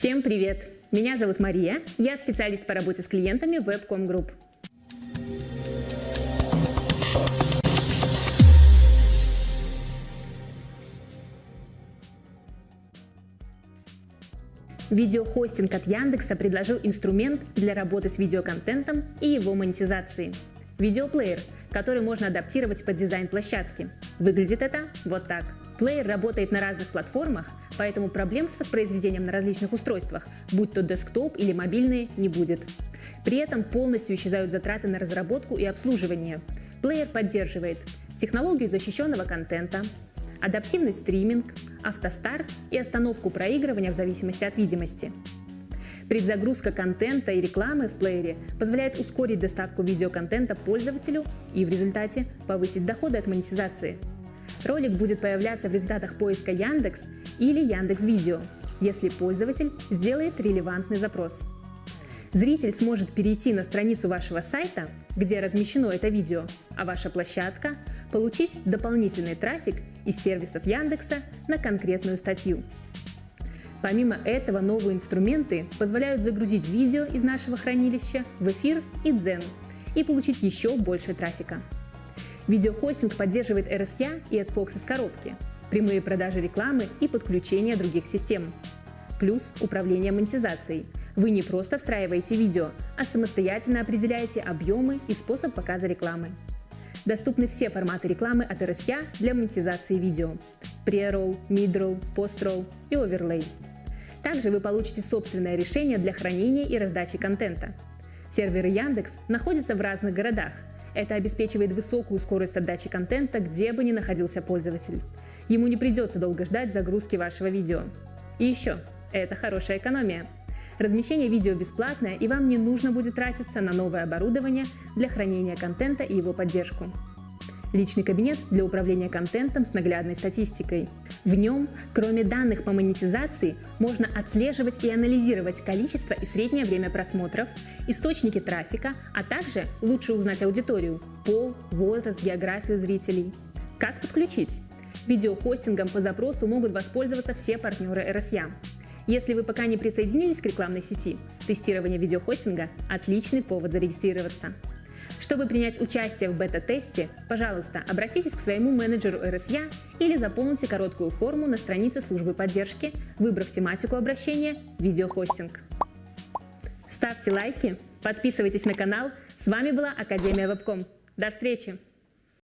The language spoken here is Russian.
Всем привет! Меня зовут Мария, я специалист по работе с клиентами Webcom Group. Видеохостинг от Яндекса предложил инструмент для работы с видеоконтентом и его монетизации. Видеоплеер, который можно адаптировать под дизайн площадки. Выглядит это вот так. Плеер работает на разных платформах, поэтому проблем с воспроизведением на различных устройствах, будь то десктоп или мобильные, не будет. При этом полностью исчезают затраты на разработку и обслуживание. Плеер поддерживает технологию защищенного контента, адаптивный стриминг, автостарт и остановку проигрывания в зависимости от видимости. Предзагрузка контента и рекламы в плеере позволяет ускорить доставку видеоконтента пользователю и в результате повысить доходы от монетизации. Ролик будет появляться в результатах поиска Яндекс или Яндекс Видео, если пользователь сделает релевантный запрос. Зритель сможет перейти на страницу вашего сайта, где размещено это видео, а ваша площадка получить дополнительный трафик из сервисов Яндекса на конкретную статью. Помимо этого, новые инструменты позволяют загрузить видео из нашего хранилища в эфир и Дзен и получить еще больше трафика. Видеохостинг поддерживает RSA и AdFox из коробки, прямые продажи рекламы и подключение других систем. Плюс управление монетизацией. Вы не просто встраиваете видео, а самостоятельно определяете объемы и способ показа рекламы. Доступны все форматы рекламы от RSA для монетизации видео – pre-roll, mid-roll, post-roll и overlay. Также вы получите собственное решение для хранения и раздачи контента. Серверы Яндекс находятся в разных городах. Это обеспечивает высокую скорость отдачи контента, где бы ни находился пользователь. Ему не придется долго ждать загрузки вашего видео. И еще, это хорошая экономия. Размещение видео бесплатное, и вам не нужно будет тратиться на новое оборудование для хранения контента и его поддержку. Личный кабинет для управления контентом с наглядной статистикой. В нем, кроме данных по монетизации, можно отслеживать и анализировать количество и среднее время просмотров, источники трафика, а также лучше узнать аудиторию, пол, возраст, географию зрителей. Как подключить? Видеохостингом по запросу могут воспользоваться все партнеры RSA. Если вы пока не присоединились к рекламной сети, тестирование видеохостинга – отличный повод зарегистрироваться. Чтобы принять участие в бета-тесте, пожалуйста, обратитесь к своему менеджеру RSA или заполните короткую форму на странице службы поддержки, выбрав тематику обращения «Видеохостинг». Ставьте лайки, подписывайтесь на канал. С вами была Академия Вебком. До встречи!